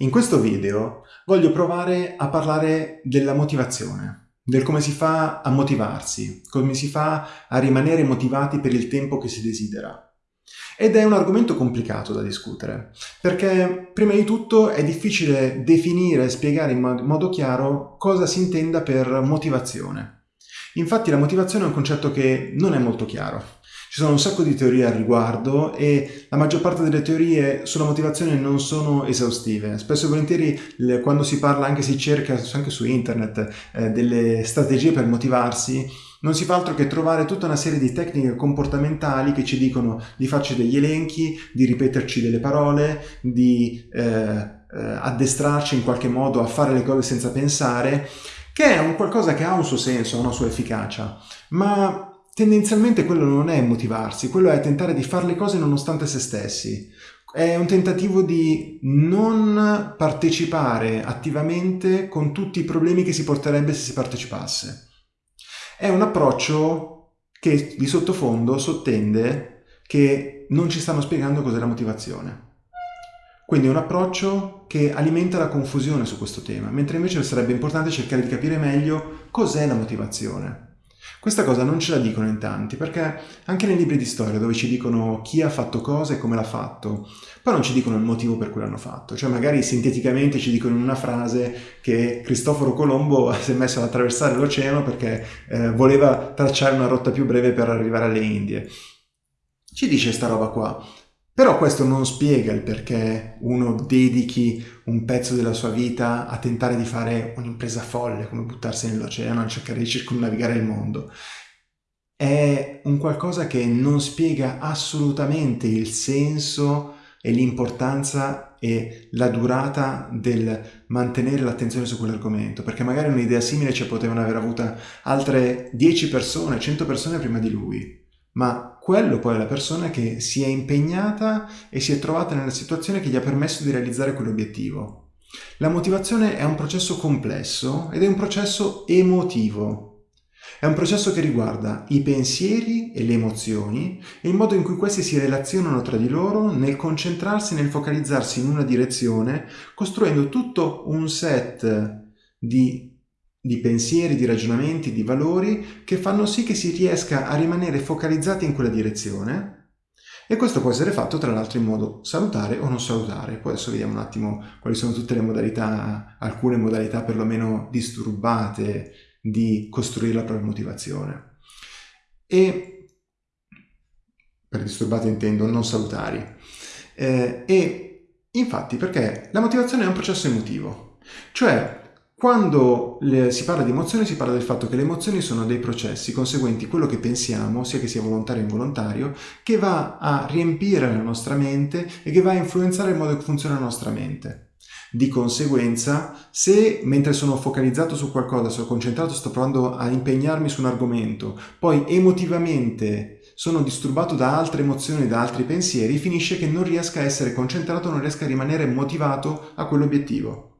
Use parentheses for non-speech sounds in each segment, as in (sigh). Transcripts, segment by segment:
In questo video voglio provare a parlare della motivazione, del come si fa a motivarsi, come si fa a rimanere motivati per il tempo che si desidera. Ed è un argomento complicato da discutere, perché prima di tutto è difficile definire e spiegare in modo chiaro cosa si intenda per motivazione. Infatti la motivazione è un concetto che non è molto chiaro. Ci sono un sacco di teorie al riguardo e la maggior parte delle teorie sulla motivazione non sono esaustive. Spesso e volentieri quando si parla, anche si cerca anche su internet, eh, delle strategie per motivarsi, non si fa altro che trovare tutta una serie di tecniche comportamentali che ci dicono di farci degli elenchi, di ripeterci delle parole, di eh, eh, addestrarci in qualche modo a fare le cose senza pensare, che è un qualcosa che ha un suo senso, una sua efficacia, ma Tendenzialmente quello non è motivarsi, quello è tentare di fare le cose nonostante se stessi. È un tentativo di non partecipare attivamente con tutti i problemi che si porterebbe se si partecipasse. È un approccio che di sottofondo sottende che non ci stanno spiegando cos'è la motivazione. Quindi è un approccio che alimenta la confusione su questo tema, mentre invece sarebbe importante cercare di capire meglio cos'è la motivazione. Questa cosa non ce la dicono in tanti, perché anche nei libri di storia dove ci dicono chi ha fatto cosa e come l'ha fatto, poi non ci dicono il motivo per cui l'hanno fatto, cioè magari sinteticamente ci dicono in una frase che Cristoforo Colombo (laughs) si è messo ad attraversare l'oceano perché eh, voleva tracciare una rotta più breve per arrivare alle Indie. Ci dice sta roba qua, però questo non spiega il perché uno dedichi un pezzo della sua vita a tentare di fare un'impresa folle, come buttarsi nell'oceano a cercare di circumnavigare il mondo. È un qualcosa che non spiega assolutamente il senso e l'importanza e la durata del mantenere l'attenzione su quell'argomento, perché magari un'idea simile ci potevano aver avuta altre 10 persone, 100 persone prima di lui ma quello poi è la persona che si è impegnata e si è trovata nella situazione che gli ha permesso di realizzare quell'obiettivo. La motivazione è un processo complesso ed è un processo emotivo. È un processo che riguarda i pensieri e le emozioni e il modo in cui questi si relazionano tra di loro nel concentrarsi, nel focalizzarsi in una direzione, costruendo tutto un set di di pensieri, di ragionamenti, di valori che fanno sì che si riesca a rimanere focalizzati in quella direzione e questo può essere fatto tra l'altro in modo salutare o non salutare. Poi adesso vediamo un attimo quali sono tutte le modalità, alcune modalità perlomeno disturbate di costruire la propria motivazione. E per disturbate intendo non salutari. Eh, e infatti perché la motivazione è un processo emotivo, cioè quando si parla di emozioni si parla del fatto che le emozioni sono dei processi conseguenti quello che pensiamo, sia che sia volontario o involontario, che va a riempire la nostra mente e che va a influenzare il modo che funziona la nostra mente. Di conseguenza, se mentre sono focalizzato su qualcosa, sono concentrato, sto provando a impegnarmi su un argomento, poi emotivamente sono disturbato da altre emozioni, da altri pensieri, finisce che non riesca a essere concentrato, non riesca a rimanere motivato a quell'obiettivo.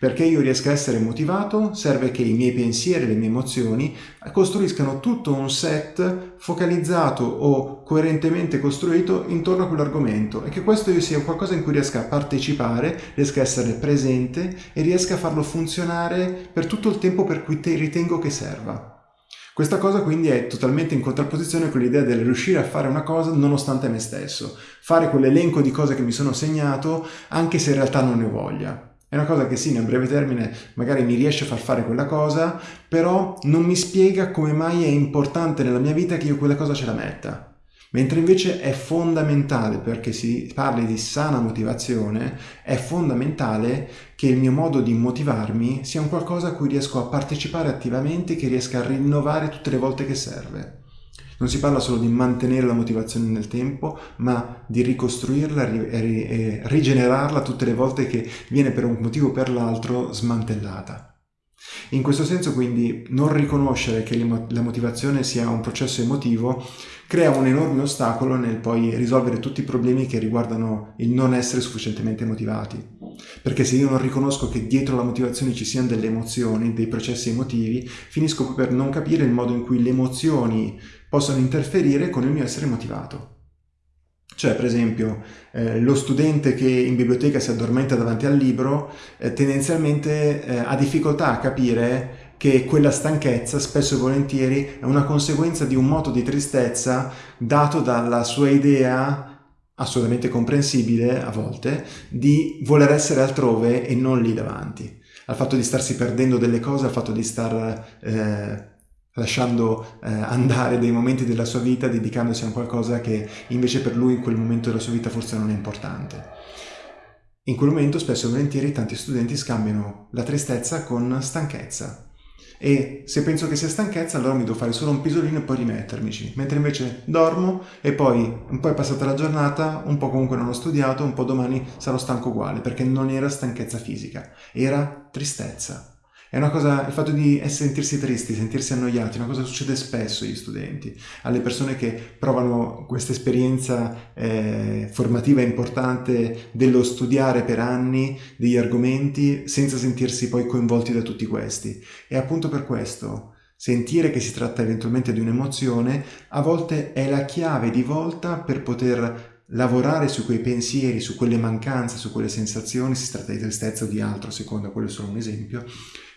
Perché io riesca a essere motivato serve che i miei pensieri le mie emozioni costruiscano tutto un set focalizzato o coerentemente costruito intorno a quell'argomento e che questo io sia qualcosa in cui riesca a partecipare, riesca a essere presente e riesca a farlo funzionare per tutto il tempo per cui te ritengo che serva. Questa cosa quindi è totalmente in contrapposizione con l'idea del riuscire a fare una cosa nonostante me stesso, fare quell'elenco di cose che mi sono segnato anche se in realtà non ne ho voglia. È una cosa che sì, nel breve termine magari mi riesce a far fare quella cosa, però non mi spiega come mai è importante nella mia vita che io quella cosa ce la metta. Mentre invece è fondamentale, perché si parli di sana motivazione, è fondamentale che il mio modo di motivarmi sia un qualcosa a cui riesco a partecipare attivamente, che riesca a rinnovare tutte le volte che serve. Non si parla solo di mantenere la motivazione nel tempo, ma di ricostruirla e rigenerarla tutte le volte che viene per un motivo o per l'altro smantellata. In questo senso quindi non riconoscere che la motivazione sia un processo emotivo crea un enorme ostacolo nel poi risolvere tutti i problemi che riguardano il non essere sufficientemente motivati. Perché se io non riconosco che dietro la motivazione ci siano delle emozioni, dei processi emotivi, finisco per non capire il modo in cui le emozioni possono interferire con il mio essere motivato. Cioè, per esempio, eh, lo studente che in biblioteca si addormenta davanti al libro eh, tendenzialmente eh, ha difficoltà a capire che quella stanchezza spesso e volentieri è una conseguenza di un moto di tristezza dato dalla sua idea assolutamente comprensibile a volte di voler essere altrove e non lì davanti al fatto di starsi perdendo delle cose al fatto di star eh, lasciando eh, andare dei momenti della sua vita dedicandosi a qualcosa che invece per lui in quel momento della sua vita forse non è importante. In quel momento spesso e volentieri tanti studenti scambiano la tristezza con stanchezza. E se penso che sia stanchezza allora mi devo fare solo un pisolino e poi rimettermici, mentre invece dormo e poi un po' è passata la giornata, un po' comunque non ho studiato, un po' domani sarò stanco uguale, perché non era stanchezza fisica, era tristezza. È una cosa, il fatto di sentirsi tristi, sentirsi annoiati, è una cosa che succede spesso agli studenti, alle persone che provano questa esperienza eh, formativa importante dello studiare per anni degli argomenti senza sentirsi poi coinvolti da tutti questi. E appunto per questo sentire che si tratta eventualmente di un'emozione a volte è la chiave di volta per poter lavorare su quei pensieri, su quelle mancanze, su quelle sensazioni, si tratta di tristezza o di altro, a seconda, quello è solo un esempio,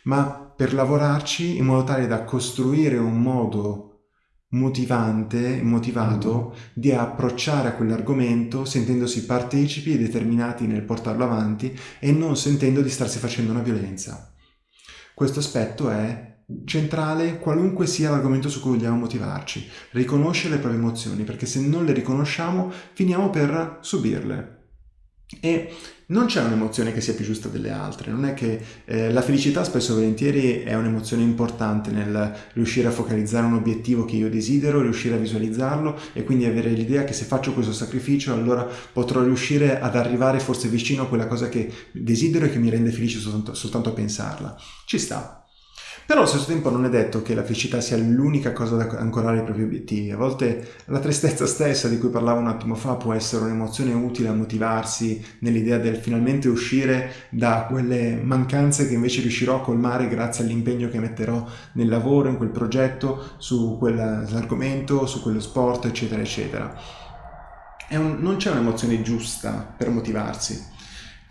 ma per lavorarci in modo tale da costruire un modo motivante, motivato mm. di approcciare a quell'argomento sentendosi partecipi e determinati nel portarlo avanti e non sentendo di starsi facendo una violenza. Questo aspetto è centrale qualunque sia l'argomento su cui vogliamo motivarci. Riconoscere le proprie emozioni, perché se non le riconosciamo finiamo per subirle. E non c'è un'emozione che sia più giusta delle altre, non è che eh, la felicità spesso e volentieri è un'emozione importante nel riuscire a focalizzare un obiettivo che io desidero, riuscire a visualizzarlo e quindi avere l'idea che se faccio questo sacrificio allora potrò riuscire ad arrivare forse vicino a quella cosa che desidero e che mi rende felice soltanto, soltanto a pensarla. Ci sta, però allo stesso tempo non è detto che la felicità sia l'unica cosa da ancorare ai propri obiettivi. A volte la tristezza stessa di cui parlavo un attimo fa può essere un'emozione utile a motivarsi nell'idea del finalmente uscire da quelle mancanze che invece riuscirò a colmare grazie all'impegno che metterò nel lavoro, in quel progetto, su quell'argomento, su quello sport, eccetera, eccetera. Un, non c'è un'emozione giusta per motivarsi.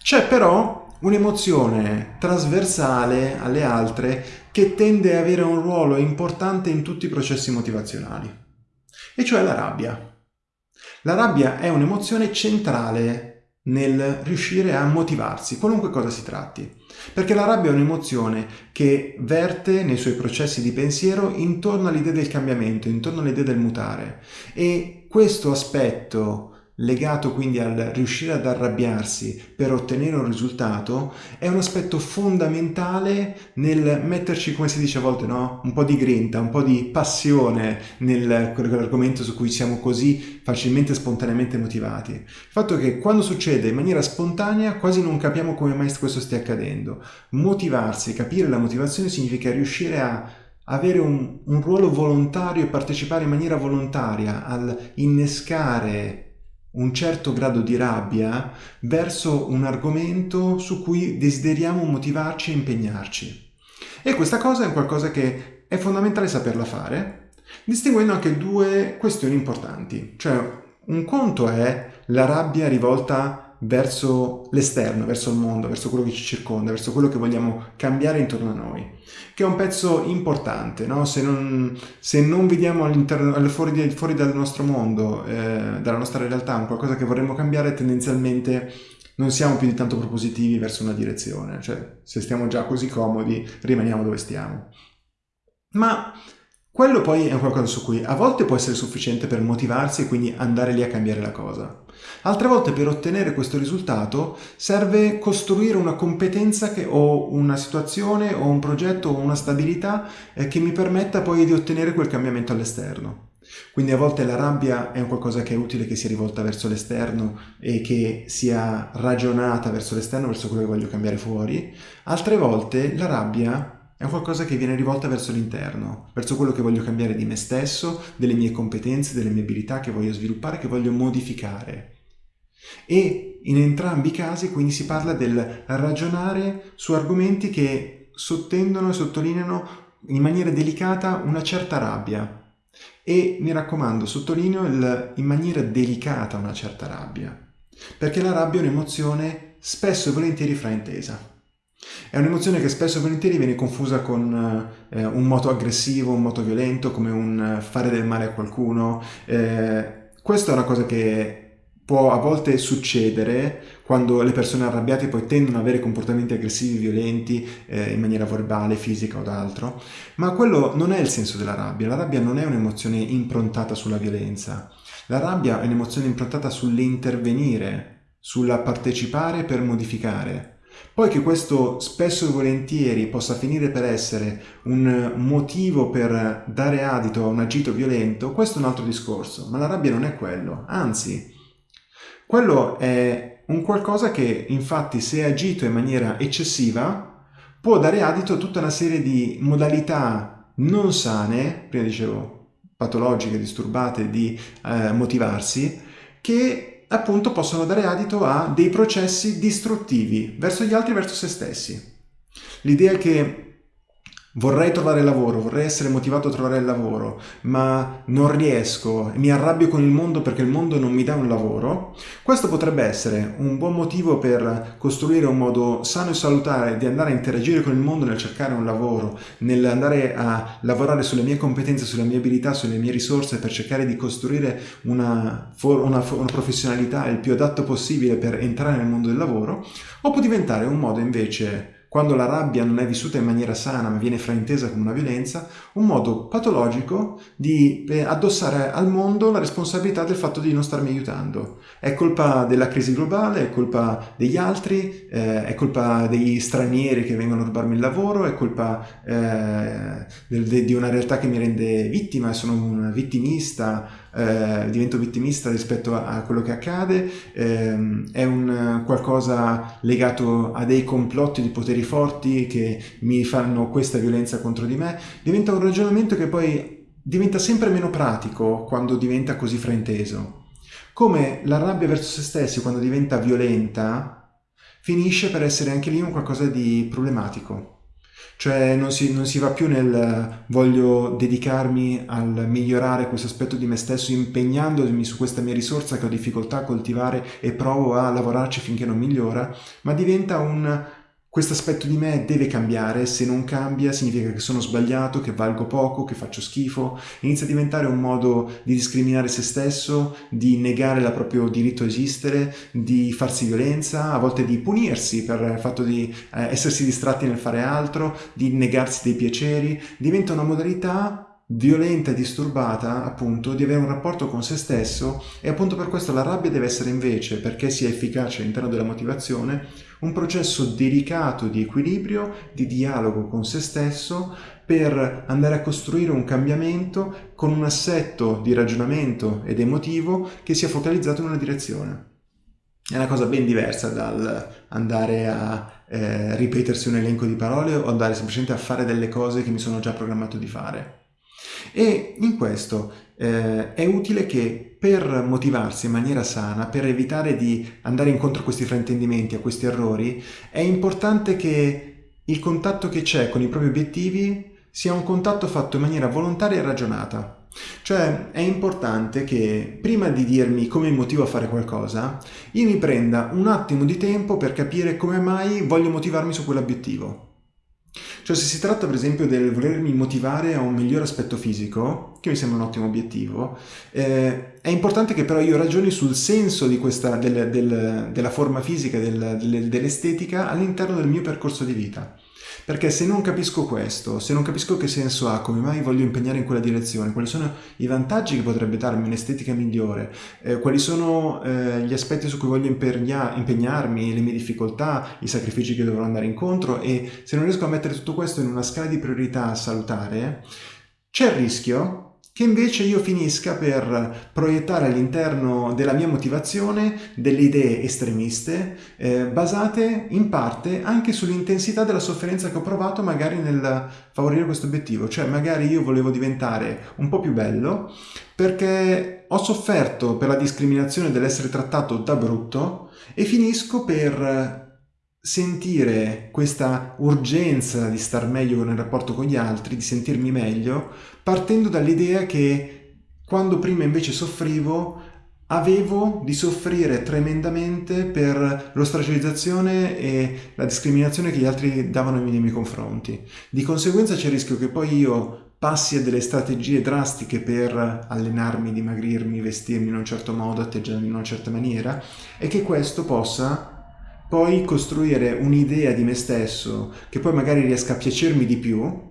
C'è però un'emozione trasversale alle altre che tende ad avere un ruolo importante in tutti i processi motivazionali, e cioè la rabbia. La rabbia è un'emozione centrale nel riuscire a motivarsi, qualunque cosa si tratti, perché la rabbia è un'emozione che verte nei suoi processi di pensiero intorno all'idea del cambiamento, intorno all'idea del mutare e questo aspetto legato quindi al riuscire ad arrabbiarsi per ottenere un risultato, è un aspetto fondamentale nel metterci, come si dice a volte, no? un po' di grinta, un po' di passione nel quell'argomento su cui siamo così facilmente e spontaneamente motivati. Il fatto è che quando succede in maniera spontanea quasi non capiamo come mai questo stia accadendo. Motivarsi, capire la motivazione significa riuscire a avere un, un ruolo volontario e partecipare in maniera volontaria al innescare un certo grado di rabbia verso un argomento su cui desideriamo motivarci e impegnarci. E questa cosa è qualcosa che è fondamentale saperla fare, distinguendo anche due questioni importanti. Cioè, un conto è la rabbia rivolta verso l'esterno, verso il mondo, verso quello che ci circonda, verso quello che vogliamo cambiare intorno a noi, che è un pezzo importante, no? se, non, se, non, vediamo fuori, fuori, dal nostro mondo, eh, dalla nostra realtà, un qualcosa che vorremmo cambiare, tendenzialmente non siamo più di tanto propositivi verso una direzione, cioè se stiamo già così comodi rimaniamo dove stiamo. Ma quello poi è qualcosa su cui a volte può essere sufficiente per motivarsi e quindi andare lì a cambiare la cosa. Altre volte per ottenere questo risultato serve costruire una competenza che, o una situazione o un progetto o una stabilità eh, che mi permetta poi di ottenere quel cambiamento all'esterno. Quindi a volte la rabbia è un qualcosa che è utile che sia rivolta verso l'esterno e che sia ragionata verso l'esterno, verso quello che voglio cambiare fuori. Altre volte la rabbia è qualcosa che viene rivolta verso l'interno, verso quello che voglio cambiare di me stesso, delle mie competenze, delle mie abilità che voglio sviluppare, che voglio modificare. E in entrambi i casi quindi si parla del ragionare su argomenti che sottendono e sottolineano in maniera delicata una certa rabbia, e mi raccomando, sottolineo il, in maniera delicata una certa rabbia, perché la rabbia è un'emozione spesso e volentieri fraintesa. È un'emozione che spesso e volentieri viene confusa con eh, un moto aggressivo, un moto violento, come un fare del male a qualcuno. Eh, questa è una cosa che può a volte succedere quando le persone arrabbiate poi tendono ad avere comportamenti aggressivi, violenti, eh, in maniera verbale, fisica o d'altro, ma quello non è il senso della rabbia. La rabbia non è un'emozione improntata sulla violenza. La rabbia è un'emozione improntata sull'intervenire, sulla partecipare per modificare. Poi che questo spesso e volentieri possa finire per essere un motivo per dare adito a un agito violento, questo è un altro discorso, ma la rabbia non è quello, anzi, quello è un qualcosa che infatti se agito in maniera eccessiva può dare adito a tutta una serie di modalità non sane, prima dicevo patologiche, disturbate di eh, motivarsi, che appunto possono dare adito a dei processi distruttivi verso gli altri, verso se stessi. L'idea che Vorrei trovare lavoro, vorrei essere motivato a trovare il lavoro, ma non riesco mi arrabbio con il mondo perché il mondo non mi dà un lavoro. Questo potrebbe essere un buon motivo per costruire un modo sano e salutare di andare a interagire con il mondo nel cercare un lavoro, nell'andare a lavorare sulle mie competenze, sulle mie abilità, sulle mie risorse per cercare di costruire una, una, una professionalità il più adatto possibile per entrare nel mondo del lavoro, o può diventare un modo invece quando la rabbia non è vissuta in maniera sana ma viene fraintesa come una violenza, un modo patologico di eh, addossare al mondo la responsabilità del fatto di non starmi aiutando. È colpa della crisi globale, è colpa degli altri, eh, è colpa degli stranieri che vengono a rubarmi il lavoro, è colpa eh, di una realtà che mi rende vittima, sono un vittimista, eh, divento vittimista rispetto a, quello che accade, eh, è un qualcosa legato a dei complotti di poteri forti che mi fanno questa violenza contro di me, diventa un ragionamento che poi diventa sempre meno pratico quando diventa così frainteso. Come la rabbia verso se stessi quando diventa violenta finisce per essere anche lì un qualcosa di problematico. Cioè non si, non si, va più nel voglio dedicarmi al migliorare questo aspetto di me stesso impegnandomi su questa mia risorsa che ho difficoltà a coltivare e provo a lavorarci finché non migliora, ma diventa un questo aspetto di me deve cambiare, se non cambia significa che sono sbagliato, che valgo poco, che faccio schifo, inizia a diventare un modo di discriminare se stesso, di negare il proprio diritto a esistere, di farsi violenza, a volte di punirsi per il fatto di eh, essersi distratti nel fare altro, di negarsi dei piaceri, diventa una modalità violenta e disturbata appunto di avere un rapporto con se stesso e appunto per questo la rabbia deve essere invece perché sia efficace all'interno della motivazione un processo delicato di equilibrio, di dialogo con se stesso per andare a costruire un cambiamento con un assetto di ragionamento ed emotivo che sia focalizzato in una direzione. È una cosa ben diversa dal andare a eh, ripetersi un elenco di parole o andare semplicemente a fare delle cose che mi sono già programmato di fare. E in questo eh, è utile che per motivarsi in maniera sana, per evitare di andare incontro a questi fraintendimenti, a questi errori, è importante che il contatto che c'è con i propri obiettivi sia un contatto fatto in maniera volontaria e ragionata. Cioè è importante che prima di dirmi come motivo a fare qualcosa, io mi prenda un attimo di tempo per capire come mai voglio motivarmi su quell'obiettivo. Cioè se si tratta per esempio del volermi motivare a un miglior aspetto fisico, che mi sembra un ottimo obiettivo, eh, è importante che però io ragioni sul senso questa, del, del, della forma fisica, del, dell'estetica all'interno del mio percorso di vita. Perché se non capisco questo, se non capisco che senso ha, come mai voglio impegnare in quella direzione, quali sono i vantaggi che potrebbe darmi un'estetica migliore, eh, quali sono eh, gli aspetti su cui voglio impegna impegnarmi, le mie difficoltà, i sacrifici che dovrò andare incontro e se non riesco a mettere tutto questo in una scala di priorità salutare, c'è il rischio che invece io finisca per proiettare all'interno della mia motivazione delle idee estremiste eh, basate in parte anche sull'intensità della sofferenza che ho provato magari nel favorire questo obiettivo, cioè magari io volevo diventare un po' più bello perché ho sofferto per la discriminazione dell'essere trattato da brutto e finisco per sentire questa urgenza di star meglio nel rapporto con gli altri, di sentirmi meglio, partendo dall'idea che quando prima invece soffrivo avevo di soffrire tremendamente per l'ostracizzazione e la discriminazione che gli altri davano nei miei confronti. Di conseguenza c'è il rischio che poi io passi a delle strategie drastiche per allenarmi, dimagrirmi, vestirmi in un certo modo, atteggiarmi in una certa maniera e che questo possa poi costruire un'idea di me stesso che poi magari riesca a piacermi di più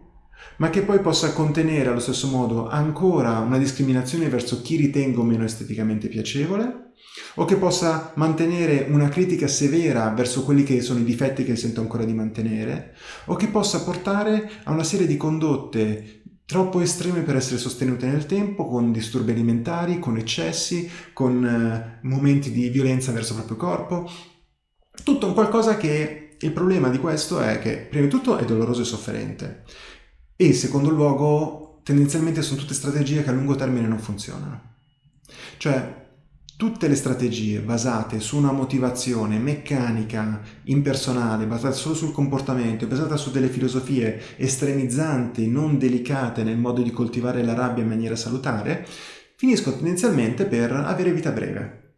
ma che poi possa contenere allo stesso modo ancora una discriminazione verso chi ritengo meno esteticamente piacevole, o che possa mantenere una critica severa verso quelli che sono i difetti che sento ancora di mantenere, o che possa portare a una serie di condotte troppo estreme per essere sostenute nel tempo, con disturbi alimentari, con eccessi, con eh, momenti di violenza verso il proprio corpo, tutto un qualcosa che il problema di questo è che prima di tutto è doloroso e sofferente e in secondo luogo tendenzialmente sono tutte strategie che a lungo termine non funzionano. Cioè tutte le strategie basate su una motivazione meccanica, impersonale, basata solo sul comportamento, basata su delle filosofie estremizzanti, non delicate nel modo di coltivare la rabbia in maniera salutare, finiscono tendenzialmente per avere vita breve.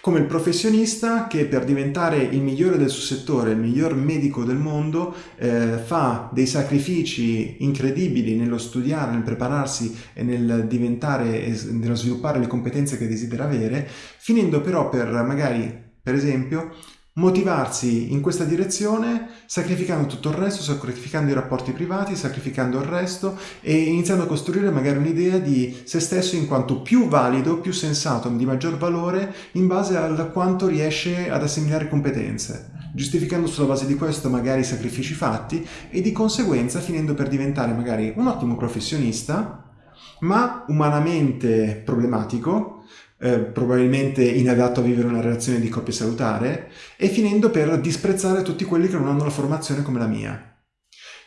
Come il professionista che per diventare il migliore del suo settore, il miglior medico del mondo, eh, fa dei sacrifici incredibili nello studiare, nel prepararsi e nel diventare e nello sviluppare le competenze che desidera avere, finendo però per magari, per esempio, motivarsi in questa direzione sacrificando tutto il resto, sacrificando i rapporti privati, sacrificando il resto e iniziando a costruire magari un'idea di se stesso in quanto più valido, più sensato, di maggior valore in base a quanto riesce ad assimilare competenze, giustificando sulla base di questo magari i sacrifici fatti e di conseguenza finendo per diventare magari un ottimo professionista ma umanamente problematico eh, probabilmente inadatto a vivere una relazione di coppia salutare e finendo per disprezzare tutti quelli che non hanno la formazione come la mia.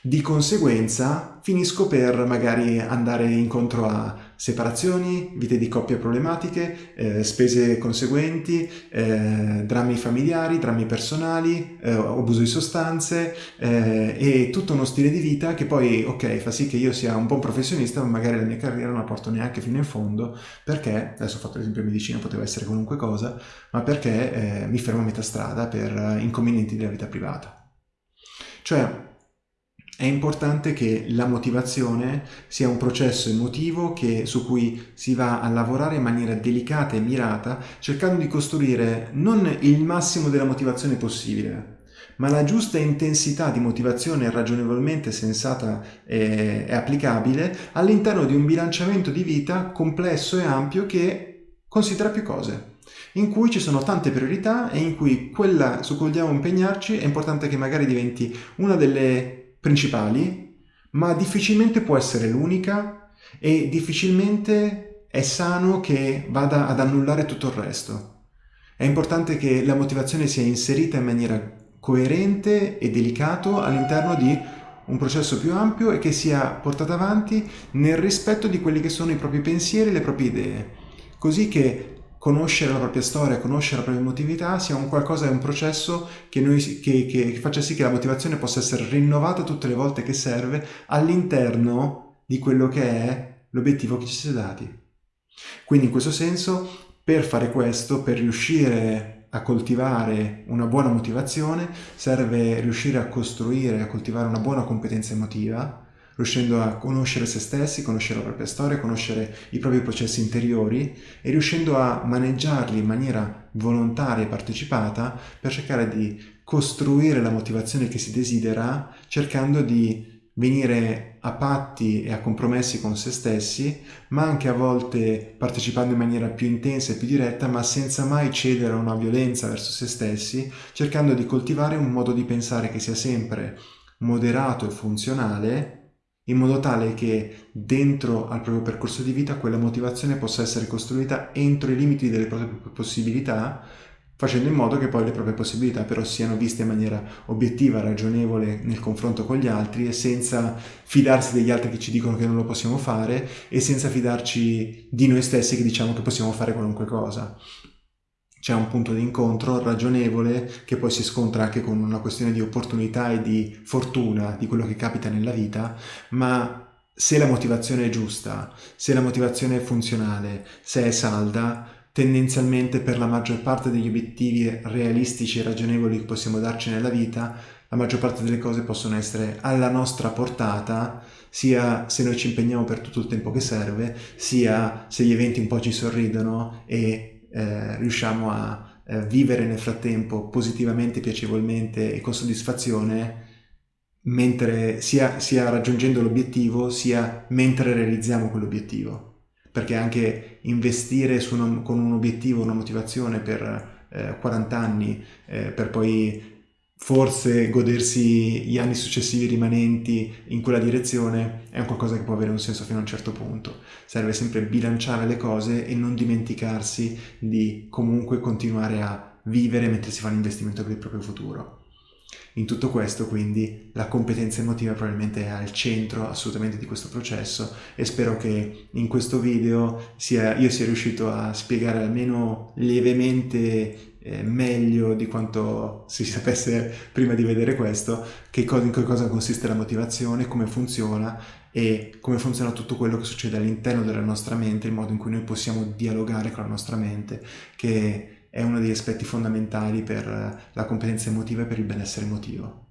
Di conseguenza finisco per magari andare incontro a separazioni, vite di coppia problematiche, eh, spese conseguenti, eh, drammi familiari, drammi personali, eh, abuso di sostanze eh, e tutto uno stile di vita che poi, ok, fa sì che io sia un buon professionista, ma magari la mia carriera non la porto neanche fino in fondo perché, adesso ho fatto l'esempio medicina, poteva essere qualunque cosa, ma perché eh, mi fermo a metà strada per inconvenienti della vita privata. Cioè, è importante che la motivazione sia un processo emotivo che, su cui si va a lavorare in maniera delicata e mirata, cercando di costruire non il massimo della motivazione possibile, ma la giusta intensità di motivazione ragionevolmente sensata e, applicabile all'interno di un bilanciamento di vita complesso e ampio che considera più cose in cui ci sono tante priorità e in cui quella su cui vogliamo impegnarci è importante che magari diventi una delle principali, ma difficilmente può essere l'unica e difficilmente è sano che vada ad annullare tutto il resto. È importante che la motivazione sia inserita in maniera coerente e delicato all'interno di un processo più ampio e che sia portata avanti nel rispetto di quelli che sono i propri pensieri e le proprie idee, così che conoscere la propria storia, conoscere la propria emotività sia un qualcosa, è un processo che, noi, che, che, che faccia sì che la motivazione possa essere rinnovata tutte le volte che serve all'interno di quello che è l'obiettivo che ci si è dati. Quindi in questo senso, per fare questo, per riuscire a coltivare una buona motivazione, serve riuscire a costruire, a coltivare una buona competenza emotiva, riuscendo a conoscere se stessi, conoscere la propria storia, conoscere i propri processi interiori e riuscendo a maneggiarli in maniera volontaria e partecipata per cercare di costruire la motivazione che si desidera, cercando di venire a patti e a compromessi con se stessi, ma anche a volte partecipando in maniera più intensa e più diretta, ma senza mai cedere a una violenza verso se stessi, cercando di coltivare un modo di pensare che sia sempre moderato e funzionale in modo tale che dentro al proprio percorso di vita quella motivazione possa essere costruita entro i limiti delle proprie possibilità, facendo in modo che poi le proprie possibilità però siano viste in maniera obiettiva, ragionevole nel confronto con gli altri e senza fidarsi degli altri che ci dicono che non lo possiamo fare e senza fidarci di noi stessi che diciamo che possiamo fare qualunque cosa c'è un punto di incontro ragionevole che poi si scontra anche con una questione di opportunità e di fortuna di quello che capita nella vita, ma se la motivazione è giusta, se la motivazione è funzionale, se è salda, tendenzialmente per la maggior parte degli obiettivi realistici e ragionevoli che possiamo darci nella vita, la maggior parte delle cose possono essere alla nostra portata, sia se noi ci impegniamo per tutto il tempo che serve, sia se gli eventi un po' ci sorridono e eh, riusciamo a eh, vivere nel frattempo positivamente, piacevolmente e con soddisfazione mentre sia, sia raggiungendo l'obiettivo sia mentre realizziamo quell'obiettivo. Perché anche investire una, con un obiettivo, una motivazione per eh, 40 anni eh, per poi forse godersi gli anni successivi rimanenti in quella direzione è un qualcosa che può avere un senso fino a un certo punto. Serve sempre bilanciare le cose e non dimenticarsi di comunque continuare a vivere mentre si fa l'investimento per il proprio futuro. In tutto questo quindi la competenza emotiva probabilmente è al centro assolutamente di questo processo e spero che in questo video sia, io sia riuscito a spiegare almeno lievemente eh, meglio di quanto si sapesse prima di vedere questo che cosa, in che cosa consiste la motivazione, come funziona e come funziona tutto quello che succede all'interno della nostra mente, il modo in cui noi possiamo dialogare con la nostra mente, che è uno degli aspetti fondamentali per la competenza emotiva e per il benessere emotivo.